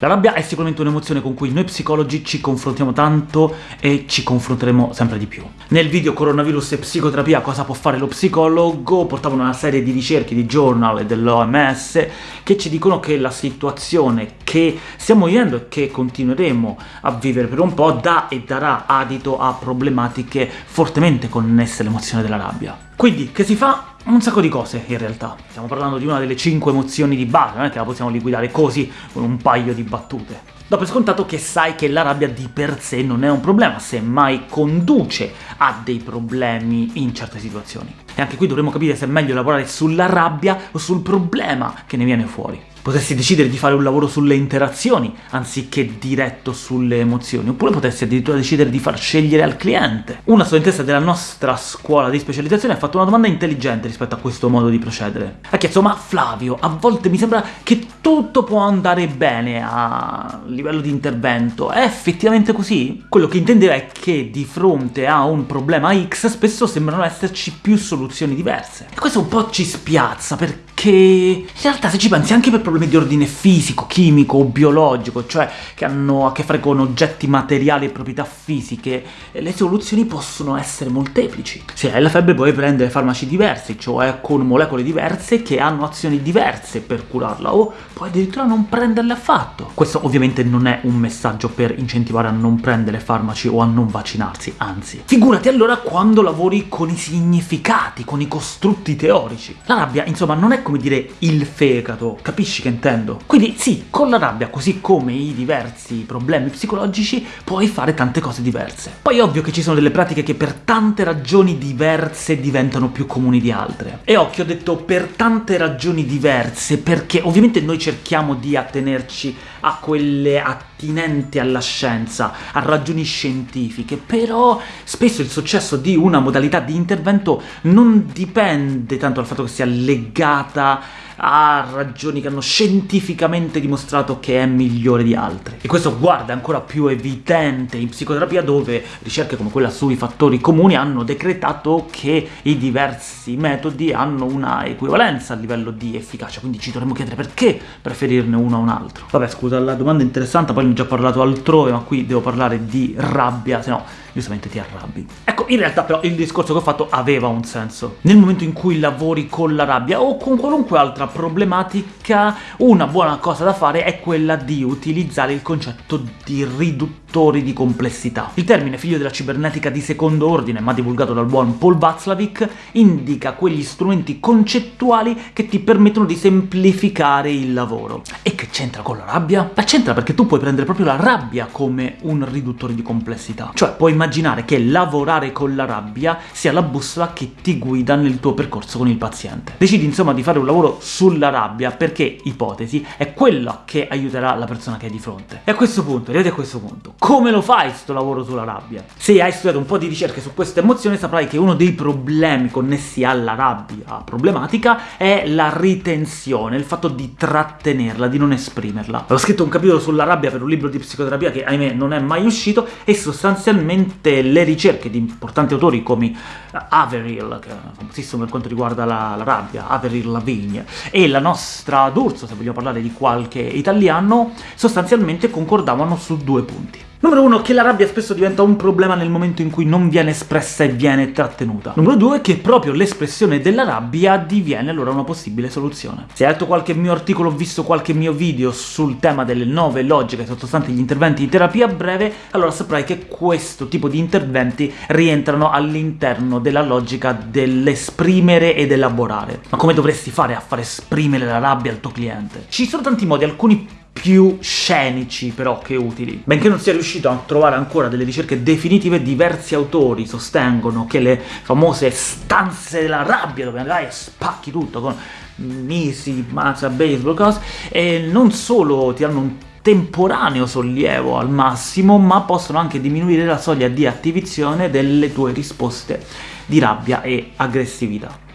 La rabbia è sicuramente un'emozione con cui noi psicologi ci confrontiamo tanto e ci confronteremo sempre di più. Nel video Coronavirus e psicoterapia cosa può fare lo psicologo portavano una serie di ricerche di journal e dell'OMS che ci dicono che la situazione che stiamo vivendo e che continueremo a vivere per un po' dà e darà adito a problematiche fortemente connesse all'emozione della rabbia. Quindi, che si fa? Un sacco di cose, in realtà. Stiamo parlando di una delle cinque emozioni di base, non è che la possiamo liquidare così, con un paio di battute. Dopo è scontato che sai che la rabbia di per sé non è un problema, semmai conduce a dei problemi in certe situazioni. E anche qui dovremmo capire se è meglio lavorare sulla rabbia o sul problema che ne viene fuori. Potresti decidere di fare un lavoro sulle interazioni, anziché diretto sulle emozioni, oppure potresti addirittura decidere di far scegliere al cliente. Una studentessa della nostra scuola di specializzazione ha fatto una domanda intelligente rispetto a questo modo di procedere. Ha chiesto, ma Flavio, a volte mi sembra che tutto può andare bene a livello di intervento, è effettivamente così? Quello che intendeva è che di fronte a un problema X spesso sembrano esserci più soluzioni diverse. E questo un po' ci spiazza, perché che in realtà se ci pensi anche per problemi di ordine fisico, chimico o biologico, cioè che hanno a che fare con oggetti materiali e proprietà fisiche, le soluzioni possono essere molteplici. Se hai la febbre puoi prendere farmaci diversi, cioè con molecole diverse che hanno azioni diverse per curarla, o puoi addirittura non prenderle affatto. Questo ovviamente non è un messaggio per incentivare a non prendere farmaci o a non vaccinarsi, anzi. Figurati allora quando lavori con i significati, con i costrutti teorici. La rabbia, insomma, non è come dire il fegato, capisci che intendo? Quindi sì, con la rabbia, così come i diversi problemi psicologici, puoi fare tante cose diverse. Poi è ovvio che ci sono delle pratiche che per tante ragioni diverse diventano più comuni di altre. E occhio, ho detto per tante ragioni diverse, perché ovviamente noi cerchiamo di attenerci a quelle attinenti alla scienza, a ragioni scientifiche, però spesso il successo di una modalità di intervento non dipende tanto dal fatto che sia legata ha ragioni che hanno scientificamente dimostrato che è migliore di altre. E questo guarda ancora più evidente in psicoterapia dove ricerche come quella sui fattori comuni hanno decretato che i diversi metodi hanno una equivalenza a livello di efficacia, quindi ci dovremmo chiedere perché preferirne uno a un altro. Vabbè scusa, la domanda è interessante, poi ne ho già parlato altrove, ma qui devo parlare di rabbia, se no giustamente ti arrabbi. Ecco, in realtà però il discorso che ho fatto aveva un senso. Nel momento in cui lavori con la rabbia o con qualunque altra problematica, una buona cosa da fare è quella di utilizzare il concetto di riduttori di complessità. Il termine, figlio della cibernetica di secondo ordine, ma divulgato dal buon Paul Václavic, indica quegli strumenti concettuali che ti permettono di semplificare il lavoro. E c'entra con la rabbia? La c'entra perché tu puoi prendere proprio la rabbia come un riduttore di complessità. Cioè, puoi immaginare che lavorare con la rabbia sia la bussola che ti guida nel tuo percorso con il paziente. Decidi insomma di fare un lavoro sulla rabbia perché, ipotesi, è quella che aiuterà la persona che hai di fronte. E a questo punto, arrivati a questo punto, come lo fai sto lavoro sulla rabbia? Se hai studiato un po' di ricerche su questa emozione saprai che uno dei problemi connessi alla rabbia problematica è la ritenzione, il fatto di trattenerla, di non esprimerla. Ho scritto un capitolo sulla rabbia per un libro di psicoterapia che, ahimè, non è mai uscito e sostanzialmente le ricerche di importanti autori come Averill, che è famosissimo per quanto riguarda la, la rabbia, Averill Lavigne, e la nostra D'Urso, se vogliamo parlare di qualche italiano, sostanzialmente concordavano su due punti. Numero 1, che la rabbia spesso diventa un problema nel momento in cui non viene espressa e viene trattenuta. Numero 2, che proprio l'espressione della rabbia diviene allora una possibile soluzione. Se hai letto qualche mio articolo o visto qualche mio video sul tema delle nove logiche sottostanti gli interventi di terapia breve, allora saprai che questo tipo di interventi rientrano all'interno della logica dell'esprimere ed elaborare. Ma come dovresti fare a far esprimere la rabbia al tuo cliente? Ci sono tanti modi, alcuni più scenici però che utili. Benché non sia riuscito a trovare ancora delle ricerche definitive, diversi autori sostengono che le famose stanze della rabbia, dove andrai e spacchi tutto con misi, mazza, baseball, cose, non solo ti hanno un temporaneo sollievo al massimo, ma possono anche diminuire la soglia di attivazione delle tue risposte di rabbia e aggressività.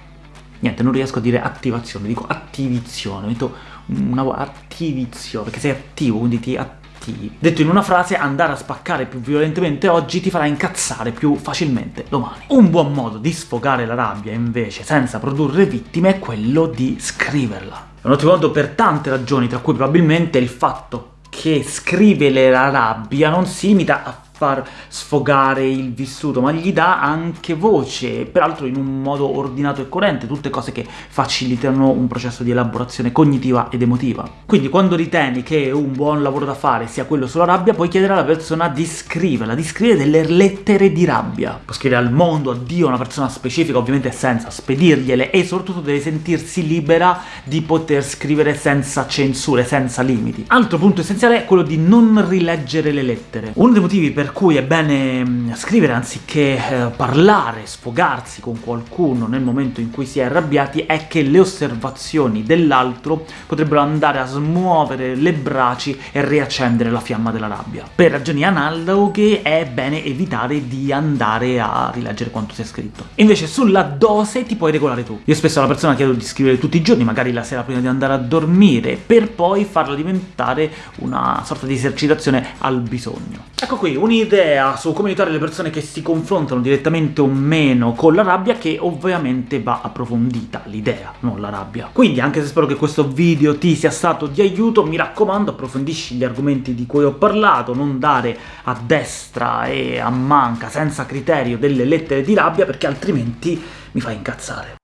Niente, non riesco a dire attivazione, dico attivizione, metto una attivizione, perché sei attivo, quindi ti attivi. Detto in una frase, andare a spaccare più violentemente oggi ti farà incazzare più facilmente domani. Un buon modo di sfogare la rabbia, invece, senza produrre vittime, è quello di scriverla. È un ottimo modo per tante ragioni, tra cui probabilmente il fatto che scrive la rabbia non si limita a far sfogare il vissuto, ma gli dà anche voce, peraltro in un modo ordinato e coerente, tutte cose che facilitano un processo di elaborazione cognitiva ed emotiva. Quindi quando ritieni che un buon lavoro da fare sia quello sulla rabbia, puoi chiedere alla persona di scriverla, di scrivere delle lettere di rabbia. Puoi scrivere al mondo, a Dio, a una persona specifica, ovviamente senza spedirgliele, e soprattutto deve sentirsi libera di poter scrivere senza censure, senza limiti. Altro punto essenziale è quello di non rileggere le lettere. Uno dei motivi per cui è bene mm, scrivere anziché eh, parlare, sfogarsi con qualcuno nel momento in cui si è arrabbiati è che le osservazioni dell'altro potrebbero andare a smuovere le braci e riaccendere la fiamma della rabbia. Per ragioni analoghe è bene evitare di andare a rileggere quanto si è scritto. Invece sulla dose ti puoi regolare tu. Io spesso alla persona chiedo di scrivere tutti i giorni, magari la sera prima di andare a dormire, per poi farla diventare una sorta di esercitazione al bisogno. Ecco qui, un un'idea su come aiutare le persone che si confrontano direttamente o meno con la rabbia che ovviamente va approfondita, l'idea, non la rabbia. Quindi, anche se spero che questo video ti sia stato di aiuto, mi raccomando approfondisci gli argomenti di cui ho parlato, non dare a destra e a manca, senza criterio, delle lettere di rabbia, perché altrimenti mi fa incazzare.